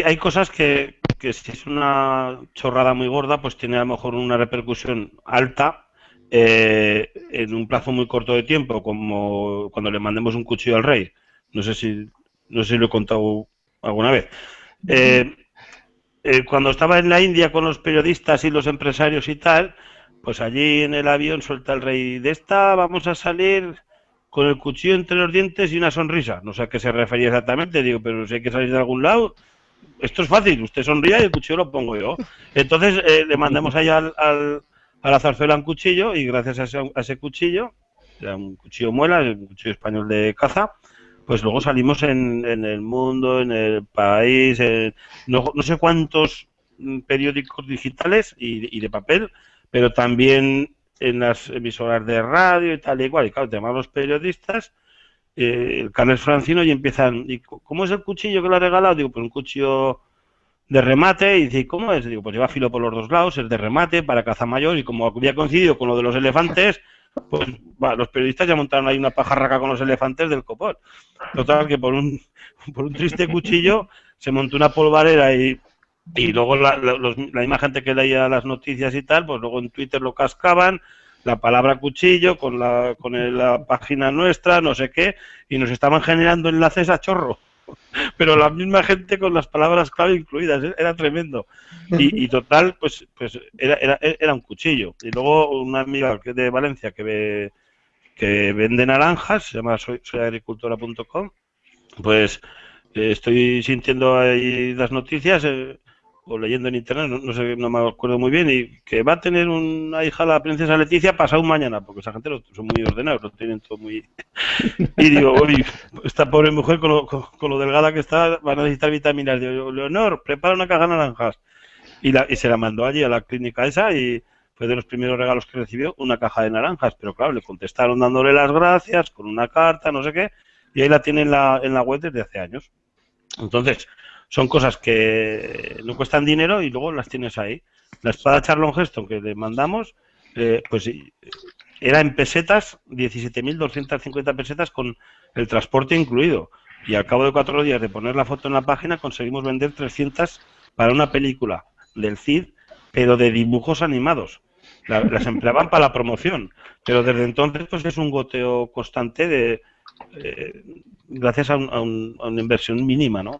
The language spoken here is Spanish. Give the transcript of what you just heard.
hay cosas que, que si es una chorrada muy gorda, pues tiene a lo mejor una repercusión alta eh, en un plazo muy corto de tiempo, como cuando le mandemos un cuchillo al rey. No sé si, no sé si lo he contado alguna vez. Eh, eh, cuando estaba en la India con los periodistas y los empresarios y tal, pues allí en el avión suelta el rey de esta, vamos a salir con el cuchillo entre los dientes y una sonrisa. No sé a qué se refería exactamente, digo, pero si hay que salir de algún lado, esto es fácil, usted sonría y el cuchillo lo pongo yo. Entonces eh, le mandamos allá al, al, a la zarzuela un cuchillo y gracias a ese, cuchillo, un cuchillo muela, un cuchillo español de caza, pues luego salimos en, en el mundo, en el país, en, no, no, sé cuántos periódicos digitales y, y, de papel, pero también en las emisoras de radio y tal y igual. Y claro, te los periodistas, eh, el Carles Francino, y empiezan, ¿y cómo es el cuchillo que le ha regalado? Digo, pues un cuchillo de remate, y dice, ¿cómo es? Digo, pues lleva filo por los dos lados, es de remate para caza mayor, y como había coincidido con lo de los elefantes, pues los periodistas ya montaron ahí una pajarraca con los elefantes del copón. Total, que por un, por un triste cuchillo se montó una polvarera y, y luego la, la, los, la que leía las noticias y tal, pues luego en Twitter lo cascaban, la palabra cuchillo con la, con el, la página nuestra, no sé qué, y nos estaban generando enlaces a chorro. Pero la misma gente con las palabras clave incluidas, ¿eh? era tremendo. Y, total, pues, pues era, era, era, un cuchillo. Y luego una amiga de Valencia que, ve, que vende naranjas, se llama soy, soyagricultora.com, pues eh, estoy sintiendo ahí las noticias. Eh, o leyendo en internet, no, no, sé, no me acuerdo muy bien, y que va a tener una hija la princesa Leticia pasado mañana, porque esa gente lo, son muy ordenados, lo tienen todo muy... Y digo, esta pobre mujer con lo, con, con lo, delgada que está va a necesitar vitaminas. Digo, Leonor, prepara una caja de naranjas. Y, la, y se la mandó allí a la clínica esa y fue de los primeros regalos que recibió, una caja de naranjas, pero claro, le contestaron dándole las gracias con una carta, no sé qué, y ahí la tiene en la, en la web desde hace años. Entonces, son cosas que no cuestan dinero y luego las tienes ahí. La espada Charlon Heston que le mandamos, eh, pues era en pesetas, 17.250 pesetas con el transporte incluido. Y al cabo de cuatro días de poner la foto en la página conseguimos vender 300 para una película del CID, pero de dibujos animados. La, las empleaban para la promoción. Pero desde entonces pues es un goteo constante de, eh, gracias a, un, a, un, a, una inversión mínima, ¿no?